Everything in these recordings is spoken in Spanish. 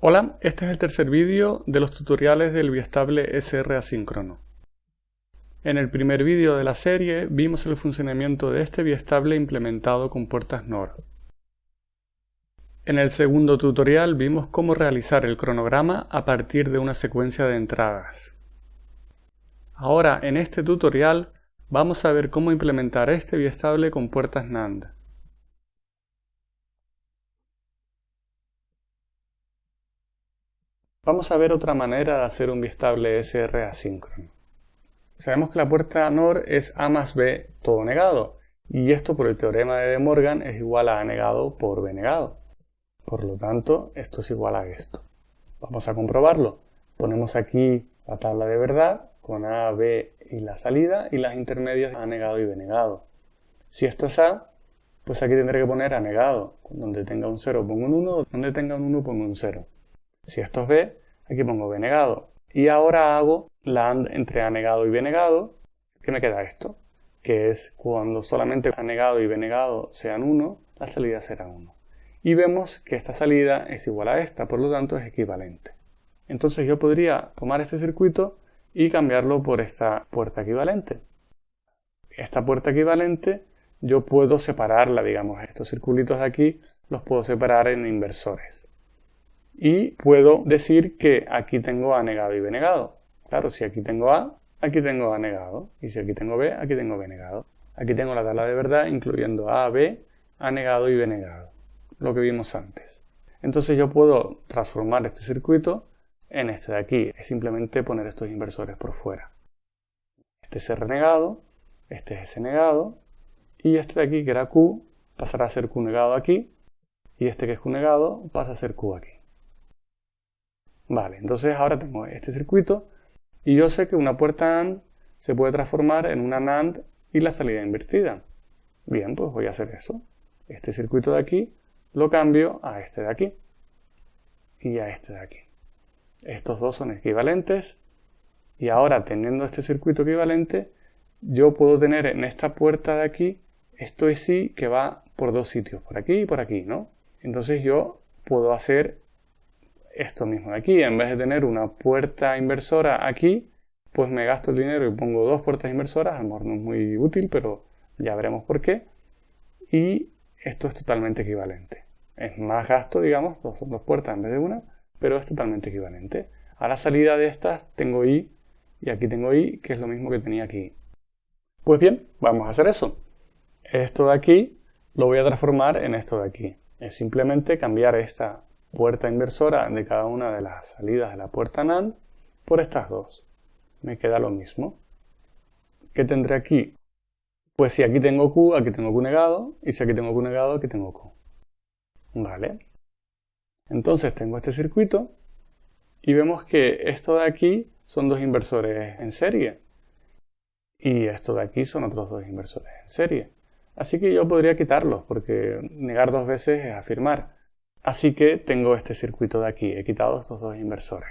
Hola, este es el tercer vídeo de los tutoriales del biestable SR asíncrono. En el primer vídeo de la serie vimos el funcionamiento de este biestable implementado con puertas NOR. En el segundo tutorial vimos cómo realizar el cronograma a partir de una secuencia de entradas. Ahora, en este tutorial, vamos a ver cómo implementar este biestable con puertas NAND. Vamos a ver otra manera de hacer un biestable SR asíncrono. Sabemos que la puerta NOR es A más B todo negado, y esto por el teorema de De Morgan es igual a A negado por B negado. Por lo tanto, esto es igual a esto. Vamos a comprobarlo. Ponemos aquí la tabla de verdad con A, B y la salida y las intermedias A negado y B negado. Si esto es A, pues aquí tendré que poner A negado. Donde tenga un 0 pongo un 1, donde tenga un 1 pongo un 0. Si esto es B, aquí pongo B negado. Y ahora hago la AND entre A negado y B negado, que me queda esto, que es cuando solamente A negado y B negado sean 1, la salida será 1. Y vemos que esta salida es igual a esta, por lo tanto es equivalente. Entonces yo podría tomar este circuito y cambiarlo por esta puerta equivalente. Esta puerta equivalente yo puedo separarla, digamos, estos circulitos de aquí los puedo separar en inversores y puedo decir que aquí tengo A negado y B negado. Claro, si aquí tengo A, aquí tengo A negado. Y si aquí tengo B, aquí tengo B negado. Aquí tengo la tabla de verdad incluyendo A, B, A negado y B negado. Lo que vimos antes. Entonces yo puedo transformar este circuito en este de aquí. Es simplemente poner estos inversores por fuera. Este es R negado, este es S negado, y este de aquí que era Q pasará a ser Q negado aquí, y este que es Q negado pasa a ser Q aquí. Vale, entonces ahora tengo este circuito y yo sé que una puerta AND se puede transformar en una NAND y la salida invertida. Bien, pues voy a hacer eso. Este circuito de aquí lo cambio a este de aquí y a este de aquí. Estos dos son equivalentes y ahora teniendo este circuito equivalente yo puedo tener en esta puerta de aquí esto es sí que va por dos sitios, por aquí y por aquí, ¿no? Entonces yo puedo hacer esto mismo de aquí. En vez de tener una puerta inversora aquí, pues me gasto el dinero y pongo dos puertas inversoras. A lo mejor no es muy útil, pero ya veremos por qué. Y esto es totalmente equivalente. Es más gasto, digamos, son dos puertas en vez de una, pero es totalmente equivalente. A la salida de estas tengo I y aquí tengo I, que es lo mismo que tenía aquí. Pues bien, vamos a hacer eso. Esto de aquí lo voy a transformar en esto de aquí. Es simplemente cambiar esta puerta inversora de cada una de las salidas de la puerta NAND por estas dos. Me queda lo mismo. ¿Qué tendré aquí? Pues si aquí tengo Q, aquí tengo Q negado, y si aquí tengo Q negado, aquí tengo Q. ¿Vale? Entonces tengo este circuito y vemos que esto de aquí son dos inversores en serie y esto de aquí son otros dos inversores en serie. Así que yo podría quitarlos porque negar dos veces es afirmar. Así que tengo este circuito de aquí, he quitado estos dos inversores.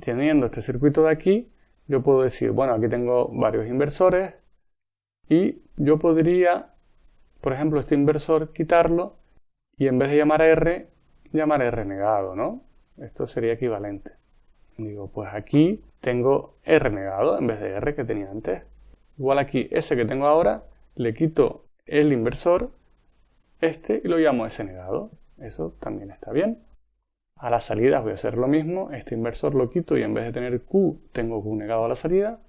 Teniendo este circuito de aquí, yo puedo decir, bueno, aquí tengo varios inversores y yo podría, por ejemplo, este inversor quitarlo y en vez de llamar a R, llamar a R negado, ¿no? Esto sería equivalente. Digo, pues aquí tengo R negado en vez de R que tenía antes. Igual aquí, ese que tengo ahora, le quito el inversor, este, y lo llamo S negado. Eso también está bien. A las salidas voy a hacer lo mismo. Este inversor lo quito y en vez de tener Q, tengo Q negado a la salida.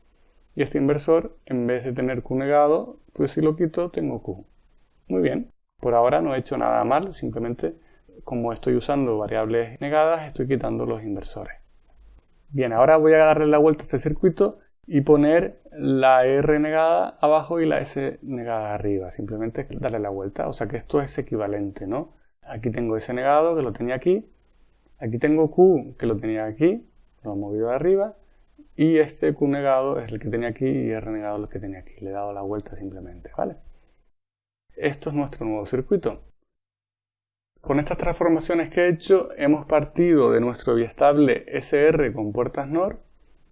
Y este inversor, en vez de tener Q negado, pues si lo quito, tengo Q. Muy bien. Por ahora no he hecho nada mal, simplemente como estoy usando variables negadas, estoy quitando los inversores. Bien, ahora voy a darle la vuelta a este circuito y poner la R negada abajo y la S negada arriba. Simplemente darle la vuelta, o sea que esto es equivalente, ¿no? Aquí tengo S negado, que lo tenía aquí. Aquí tengo Q, que lo tenía aquí. Lo he movido de arriba. Y este Q negado es el que tenía aquí y R negado es el que tenía aquí. Le he dado la vuelta simplemente, ¿vale? Esto es nuestro nuevo circuito. Con estas transformaciones que he hecho, hemos partido de nuestro biestable SR con puertas NOR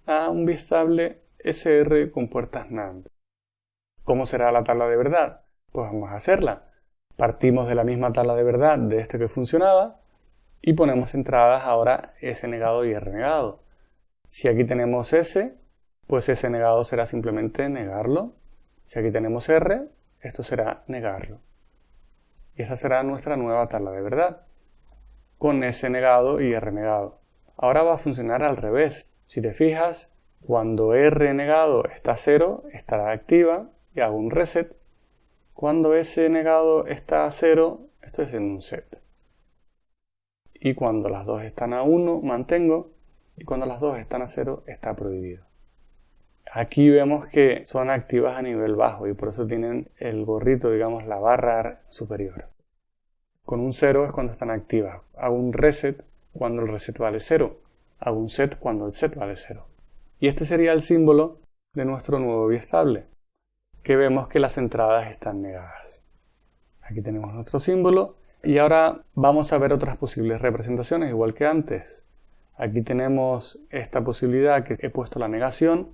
a un biestable SR con puertas NAND. ¿Cómo será la tabla de verdad? Pues vamos a hacerla. Partimos de la misma tabla de verdad de este que funcionaba y ponemos entradas ahora S negado y R negado. Si aquí tenemos S, pues S negado será simplemente negarlo. Si aquí tenemos R, esto será negarlo. Y esa será nuestra nueva tabla de verdad, con S negado y R negado. Ahora va a funcionar al revés. Si te fijas, cuando R negado está a 0, estará activa y hago un reset. Cuando S negado está a 0, estoy haciendo un set y cuando las dos están a 1 mantengo y cuando las dos están a 0 está prohibido. Aquí vemos que son activas a nivel bajo y por eso tienen el gorrito, digamos, la barra superior. Con un 0 es cuando están activas. Hago un reset cuando el reset vale 0. Hago un set cuando el set vale 0. Y este sería el símbolo de nuestro nuevo biestable, que vemos que las entradas están negadas. Aquí tenemos nuestro símbolo y ahora vamos a ver otras posibles representaciones, igual que antes. Aquí tenemos esta posibilidad que he puesto la negación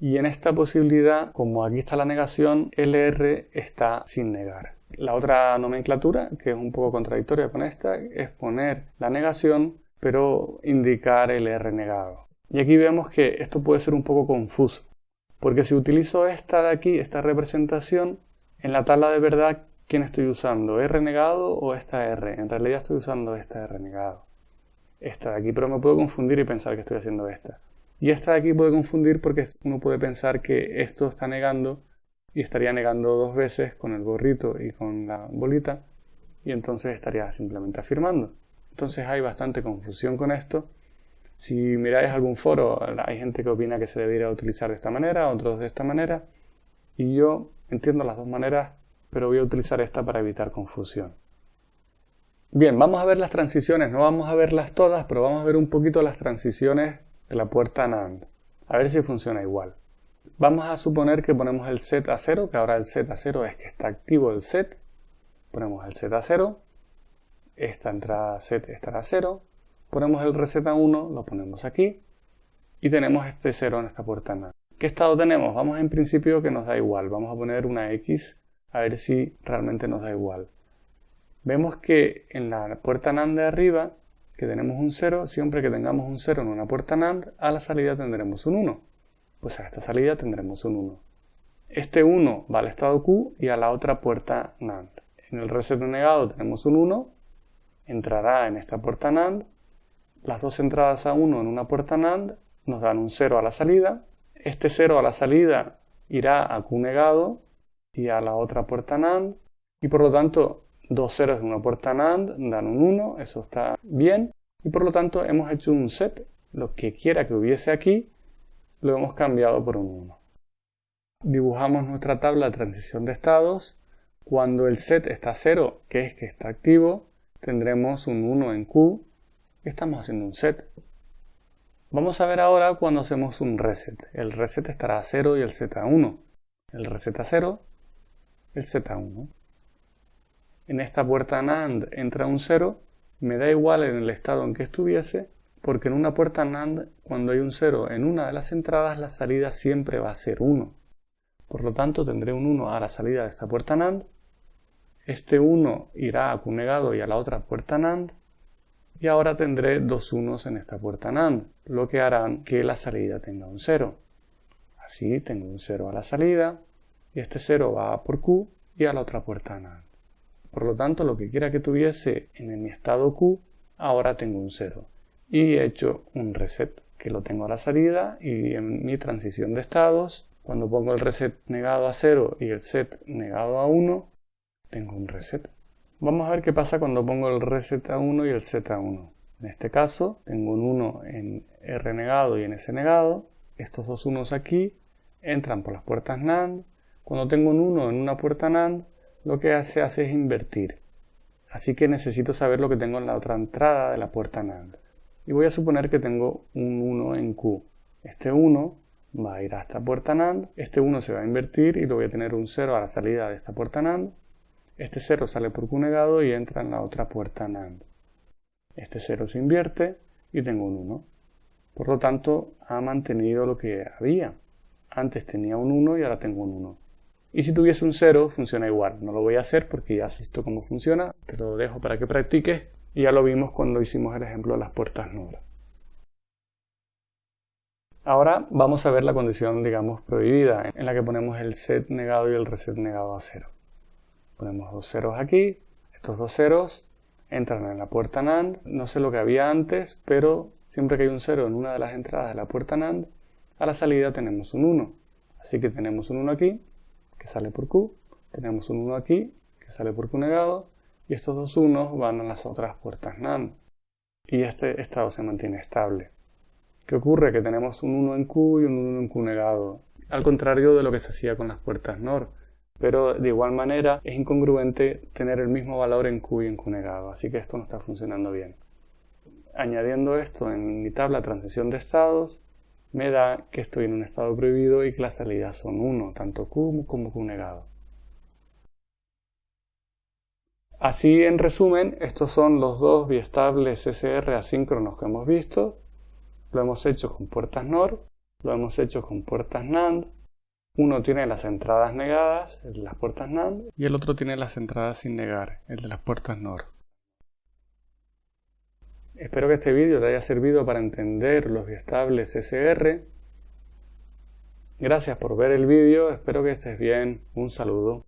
y en esta posibilidad, como aquí está la negación, LR está sin negar. La otra nomenclatura, que es un poco contradictoria con esta, es poner la negación pero indicar el R negado. Y aquí vemos que esto puede ser un poco confuso, porque si utilizo esta de aquí, esta representación, en la tabla de verdad ¿Quién estoy usando? ¿R negado o esta R? En realidad estoy usando esta R negado. Esta de aquí, pero me puedo confundir y pensar que estoy haciendo esta. Y esta de aquí puede confundir porque uno puede pensar que esto está negando y estaría negando dos veces con el gorrito y con la bolita y entonces estaría simplemente afirmando. Entonces hay bastante confusión con esto. Si miráis algún foro, hay gente que opina que se debería utilizar de esta manera, otros de esta manera. Y yo entiendo las dos maneras pero voy a utilizar esta para evitar confusión. Bien, vamos a ver las transiciones, no vamos a verlas todas, pero vamos a ver un poquito las transiciones de la puerta NAND, a ver si funciona igual. Vamos a suponer que ponemos el set a 0, que ahora el set a 0 es que está activo el set. Ponemos el set a 0, esta entrada set estará a 0, ponemos el reset a 1, lo ponemos aquí, y tenemos este 0 en esta puerta NAND. ¿Qué estado tenemos? Vamos en principio que nos da igual, vamos a poner una X a ver si realmente nos da igual. Vemos que en la puerta NAND de arriba, que tenemos un 0, siempre que tengamos un 0 en una puerta NAND, a la salida tendremos un 1. Pues a esta salida tendremos un 1. Este 1 va al estado Q y a la otra puerta NAND. En el reset negado tenemos un 1, entrará en esta puerta NAND. Las dos entradas a 1 en una puerta NAND nos dan un 0 a la salida. Este 0 a la salida irá a Q negado y a la otra puerta NAND. Y por lo tanto, dos ceros de una puerta NAND dan un 1, eso está bien. Y por lo tanto hemos hecho un set, lo que quiera que hubiese aquí, lo hemos cambiado por un 1. Dibujamos nuestra tabla de transición de estados. Cuando el set está 0, que es que está activo, tendremos un 1 en Q estamos haciendo un set. Vamos a ver ahora cuando hacemos un reset. El reset estará a 0 y el set a 1. El reset a 0 el Z1. En esta puerta NAND entra un 0, me da igual en el estado en que estuviese, porque en una puerta NAND, cuando hay un 0 en una de las entradas, la salida siempre va a ser 1. Por lo tanto, tendré un 1 a la salida de esta puerta NAND. Este 1 irá a negado y a la otra puerta NAND. Y ahora tendré dos unos en esta puerta NAND, lo que hará que la salida tenga un 0. Así tengo un 0 a la salida, y este 0 va por Q y a la otra puerta NAND. Por lo tanto, lo que quiera que tuviese en mi estado Q, ahora tengo un 0. Y he hecho un reset, que lo tengo a la salida y en mi transición de estados, cuando pongo el reset negado a 0 y el set negado a 1, tengo un reset. Vamos a ver qué pasa cuando pongo el reset a 1 y el set a 1. En este caso, tengo un 1 en R negado y en S negado. Estos dos unos aquí entran por las puertas NAND cuando tengo un 1 en una puerta NAND, lo que se hace es invertir. Así que necesito saber lo que tengo en la otra entrada de la puerta NAND. Y voy a suponer que tengo un 1 en Q. Este 1 va a ir a esta puerta NAND, este 1 se va a invertir y lo voy a tener un 0 a la salida de esta puerta NAND. Este 0 sale por Q negado y entra en la otra puerta NAND. Este 0 se invierte y tengo un 1. Por lo tanto, ha mantenido lo que había. Antes tenía un 1 y ahora tengo un 1. Y si tuviese un 0, funciona igual. No lo voy a hacer porque ya has visto cómo funciona. Te lo dejo para que practiques Y ya lo vimos cuando hicimos el ejemplo de las puertas NOR. Ahora vamos a ver la condición, digamos, prohibida, en la que ponemos el set negado y el reset negado a cero. Ponemos dos ceros aquí, estos dos ceros entran en la puerta NAND, no sé lo que había antes, pero siempre que hay un cero en una de las entradas de la puerta NAND, a la salida tenemos un 1. Así que tenemos un 1 aquí, que sale por Q, tenemos un 1 aquí, que sale por Q negado, y estos dos 1 van a las otras puertas NAND. Y este estado se mantiene estable. ¿Qué ocurre? Que tenemos un 1 en Q y un 1 en Q negado, al contrario de lo que se hacía con las puertas NOR. Pero de igual manera es incongruente tener el mismo valor en Q y en Q negado, así que esto no está funcionando bien. Añadiendo esto en mi tabla transición de estados, me da que estoy en un estado prohibido y que las salidas son 1, tanto Q como Q negado. Así, en resumen, estos son los dos biestables SR asíncronos que hemos visto. Lo hemos hecho con puertas NOR, lo hemos hecho con puertas NAND. Uno tiene las entradas negadas, el de las puertas NAND, y el otro tiene las entradas sin negar, el de las puertas NOR. Espero que este vídeo te haya servido para entender los biestables SR. Gracias por ver el vídeo, espero que estés bien, un saludo.